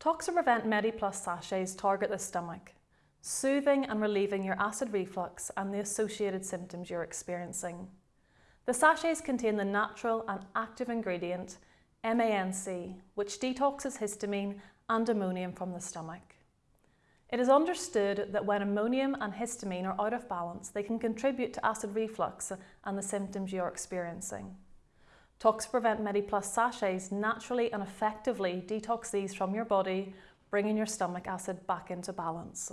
Toxaprevent MediPlus sachets target the stomach, soothing and relieving your acid reflux and the associated symptoms you're experiencing. The sachets contain the natural and active ingredient MANC, which detoxes histamine and ammonium from the stomach. It is understood that when ammonium and histamine are out of balance, they can contribute to acid reflux and the symptoms you're experiencing. Toxaprevent MediPlus sachets naturally and effectively detox these from your body, bringing your stomach acid back into balance.